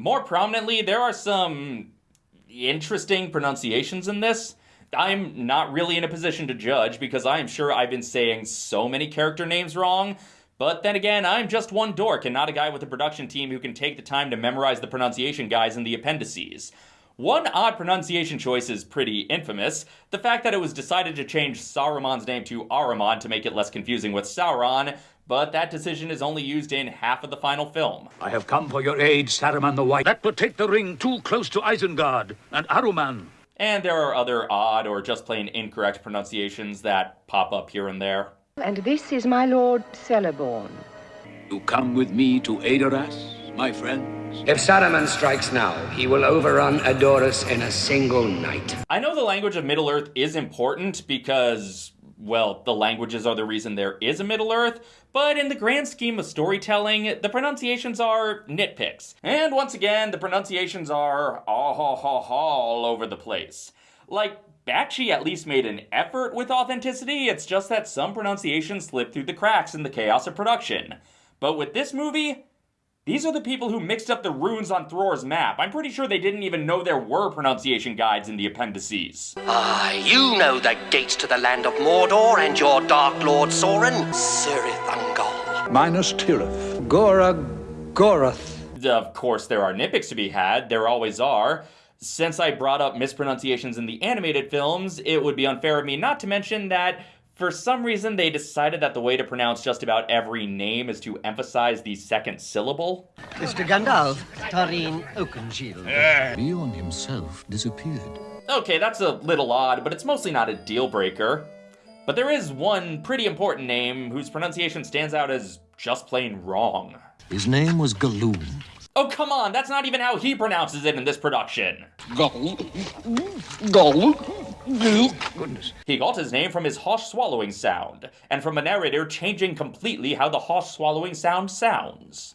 more prominently, there are some interesting pronunciations in this. I'm not really in a position to judge because I am sure I've been saying so many character names wrong. But then again, I'm just one dork and not a guy with a production team who can take the time to memorize the pronunciation guides in the appendices. One odd pronunciation choice is pretty infamous the fact that it was decided to change Saruman's name to Aruman to make it less confusing with Sauron, but that decision is only used in half of the final film. I have come for your aid, Saruman the White. That would take the ring too close to Isengard and Aruman. And there are other odd or just plain incorrect pronunciations that pop up here and there. And this is my lord Celeborn. You come with me to Edoras, my friends? If Saruman strikes now, he will overrun Edoras in a single night. I know the language of Middle-earth is important because well, the languages are the reason there is a Middle Earth, but in the grand scheme of storytelling, the pronunciations are nitpicks. And once again, the pronunciations are all over the place. Like, Bakshi at least made an effort with authenticity, it's just that some pronunciations slip through the cracks in the chaos of production. But with this movie, these are the people who mixed up the runes on Thror's map. I'm pretty sure they didn't even know there were pronunciation guides in the appendices. Ah, you know the gates to the land of Mordor and your Dark Lord Sauron, Cirith Ungol. Minas Tirith. Gora Gorath. Of course, there are nitpicks to be had. There always are. Since I brought up mispronunciations in the animated films, it would be unfair of me not to mention that for some reason, they decided that the way to pronounce just about every name is to emphasize the second syllable. Mr. Gandalf, Tarin Oakenshield. Beorn himself disappeared. Okay, that's a little odd, but it's mostly not a deal breaker. But there is one pretty important name whose pronunciation stands out as just plain wrong. His name was Galoom. Oh, come on, that's not even how he pronounces it in this production. Gol. Gol. Goodness. He got his name from his harsh swallowing sound, and from a narrator changing completely how the harsh swallowing sound sounds.